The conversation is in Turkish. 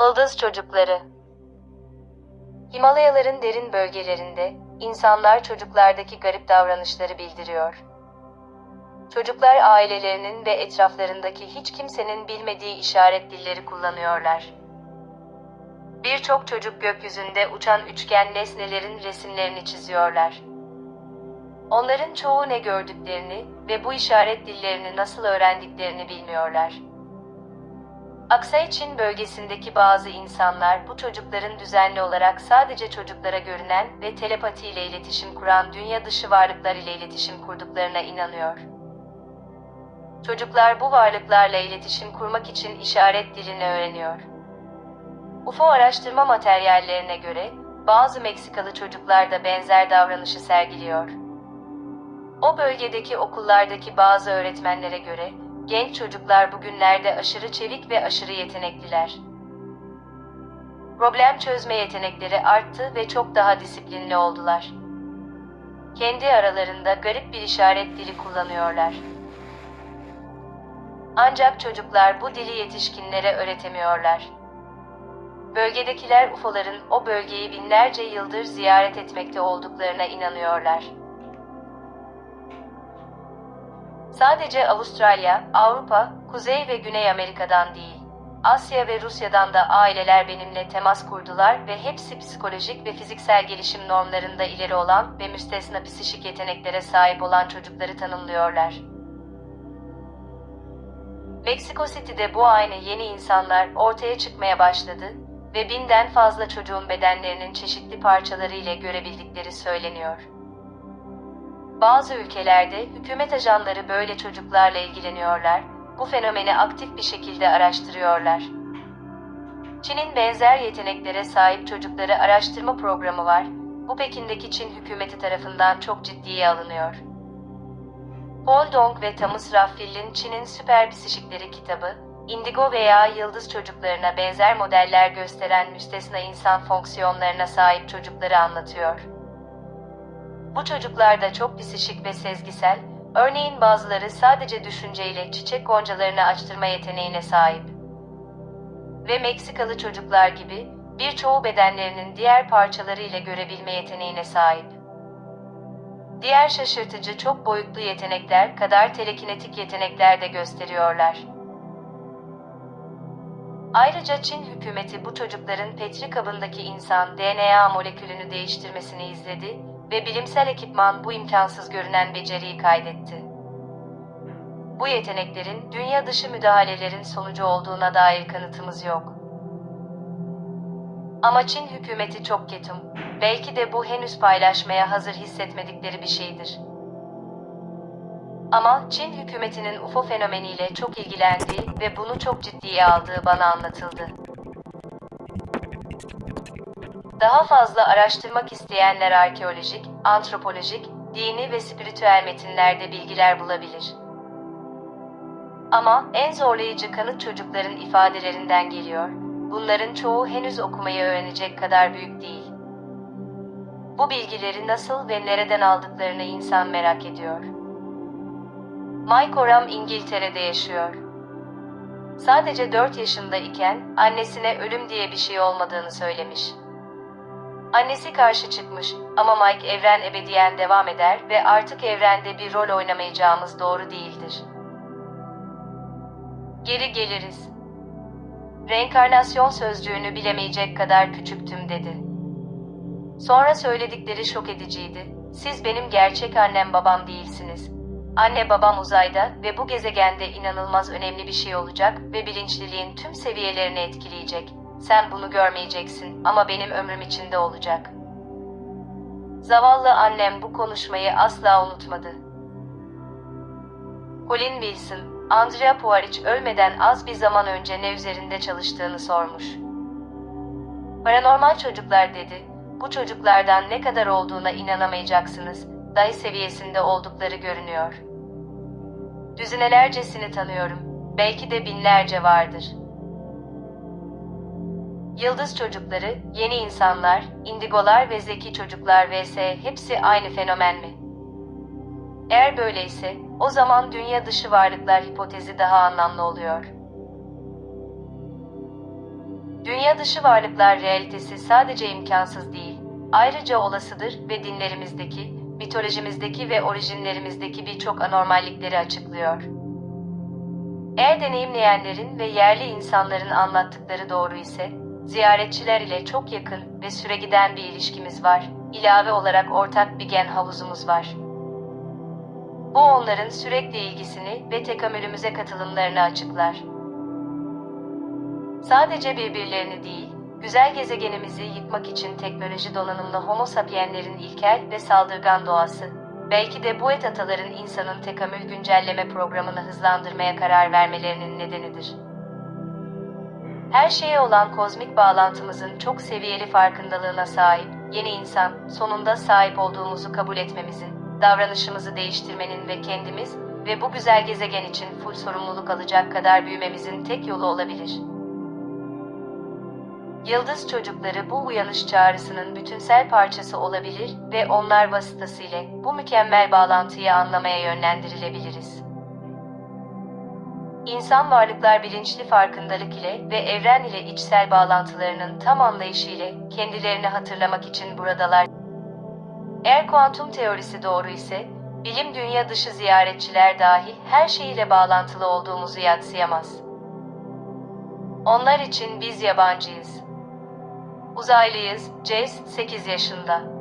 Ildız çocukları Himalayaların derin bölgelerinde insanlar çocuklardaki garip davranışları bildiriyor. Çocuklar ailelerinin ve etraflarındaki hiç kimsenin bilmediği işaret dilleri kullanıyorlar. Birçok çocuk gökyüzünde uçan üçgen nesnelerin resimlerini çiziyorlar. Onların çoğu ne gördüklerini ve bu işaret dillerini nasıl öğrendiklerini bilmiyorlar. Aksay Çin bölgesindeki bazı insanlar bu çocukların düzenli olarak sadece çocuklara görünen ve telepati ile iletişim kuran dünya dışı varlıklar ile iletişim kurduklarına inanıyor. Çocuklar bu varlıklarla iletişim kurmak için işaret dilini öğreniyor. UFO araştırma materyallerine göre bazı Meksikalı çocuklar da benzer davranışı sergiliyor. O bölgedeki okullardaki bazı öğretmenlere göre genç çocuklar bugünlerde aşırı çevik ve aşırı yetenekliler. Problem çözme yetenekleri arttı ve çok daha disiplinli oldular. Kendi aralarında garip bir işaret dili kullanıyorlar. Ancak çocuklar bu dili yetişkinlere öğretemiyorlar. Bölgedekiler UFO'ların o bölgeyi binlerce yıldır ziyaret etmekte olduklarına inanıyorlar. Sadece Avustralya, Avrupa, Kuzey ve Güney Amerika'dan değil, Asya ve Rusya'dan da aileler benimle temas kurdular ve hepsi psikolojik ve fiziksel gelişim normlarında ileri olan ve müstesna psişik yeteneklere sahip olan çocukları tanımlıyorlar. Meksiko City'de bu aynı yeni insanlar ortaya çıkmaya başladı ve binden fazla çocuğun bedenlerinin çeşitli parçaları ile görebildikleri söyleniyor. Bazı ülkelerde hükümet ajanları böyle çocuklarla ilgileniyorlar, bu fenomeni aktif bir şekilde araştırıyorlar. Çin'in benzer yeteneklere sahip çocukları araştırma programı var, bu Pekin'deki Çin hükümeti tarafından çok ciddiye alınıyor. Paul Dong ve Thomas Raffill'in Çin'in Süper Psişikleri kitabı, indigo veya yıldız çocuklarına benzer modeller gösteren müstesna insan fonksiyonlarına sahip çocukları anlatıyor. Bu çocuklar da çok psişik ve sezgisel, örneğin bazıları sadece düşünceyle çiçek goncalarını açtırma yeteneğine sahip. Ve Meksikalı çocuklar gibi birçoğu bedenlerinin diğer parçaları ile görebilme yeteneğine sahip. Diğer şaşırtıcı çok boyutlu yetenekler kadar telekinetik yetenekler de gösteriyorlar. Ayrıca Çin hükümeti bu çocukların petri kabındaki insan DNA molekülünü değiştirmesini izledi ve bilimsel ekipman bu imkansız görünen beceriyi kaydetti. Bu yeteneklerin dünya dışı müdahalelerin sonucu olduğuna dair kanıtımız yok. Ama Çin hükümeti çok ketum. Belki de bu henüz paylaşmaya hazır hissetmedikleri bir şeydir. Ama Çin hükümetinin UFO fenomeniyle çok ilgilendiği ve bunu çok ciddiye aldığı bana anlatıldı. Daha fazla araştırmak isteyenler arkeolojik, antropolojik, dini ve spiritüel metinlerde bilgiler bulabilir. Ama en zorlayıcı kanıt çocukların ifadelerinden geliyor. Bunların çoğu henüz okumayı öğrenecek kadar büyük değil. Bu bilgileri nasıl ve nereden aldıklarını insan merak ediyor. Mike Oram İngiltere'de yaşıyor. Sadece 4 yaşında iken annesine ölüm diye bir şey olmadığını söylemiş. Annesi karşı çıkmış ama Mike evren ebediyen devam eder ve artık evrende bir rol oynamayacağımız doğru değildir. Geri geliriz. Reenkarnasyon sözcüğünü bilemeyecek kadar küçüktüm dedi. Sonra söyledikleri şok ediciydi. Siz benim gerçek annem babam değilsiniz. Anne babam uzayda ve bu gezegende inanılmaz önemli bir şey olacak ve bilinçliliğin tüm seviyelerini etkileyecek. Sen bunu görmeyeceksin ama benim ömrüm içinde olacak. Zavallı annem bu konuşmayı asla unutmadı. Colin Wilson, Andrea Puaric ölmeden az bir zaman önce ne üzerinde çalıştığını sormuş. Paranormal çocuklar dedi, bu çocuklardan ne kadar olduğuna inanamayacaksınız, dahi seviyesinde oldukları görünüyor. Düzinelercesini tanıyorum, belki de binlerce vardır. Yıldız çocukları, yeni insanlar, indigolar ve zeki çocuklar vs. hepsi aynı fenomen mi? Eğer böyleyse, o zaman dünya dışı varlıklar hipotezi daha anlamlı oluyor. Dünya dışı varlıklar realitesi sadece imkansız değil, ayrıca olasıdır ve dinlerimizdeki, mitolojimizdeki ve orijinlerimizdeki birçok anormallikleri açıklıyor. Eğer deneyimleyenlerin ve yerli insanların anlattıkları doğru ise, ziyaretçiler ile çok yakın ve süregiden bir ilişkimiz var. İlave olarak ortak bir gen havuzumuz var. Bu onların sürekli ilgisini ve tekamülümüze katılımlarını açıklar. Sadece birbirlerini değil, güzel gezegenimizi yıkmak için teknoloji donanımlı homo sapienlerin ilkel ve saldırgan doğası, belki de bu et ataların insanın tekamül güncelleme programını hızlandırmaya karar vermelerinin nedenidir. Her şeye olan kozmik bağlantımızın çok seviyeli farkındalığına sahip, yeni insan, sonunda sahip olduğumuzu kabul etmemizin, davranışımızı değiştirmenin ve kendimiz ve bu güzel gezegen için full sorumluluk alacak kadar büyümemizin tek yolu olabilir. Yıldız çocukları bu uyanış çağrısının bütünsel parçası olabilir ve onlar vasıtasıyla bu mükemmel bağlantıyı anlamaya yönlendirilebiliriz. İnsan varlıklar bilinçli farkındalık ile ve evren ile içsel bağlantılarının tam anlayışı ile kendilerini hatırlamak için buradalar. Eğer kuantum teorisi doğru ise, bilim dünya dışı ziyaretçiler dahi her şeyiyle bağlantılı olduğumuzu yadsıyamaz. Onlar için biz yabancıyız. Uzaylıyız, Jace 8 yaşında.